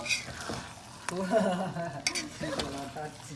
うわ猫のタッチ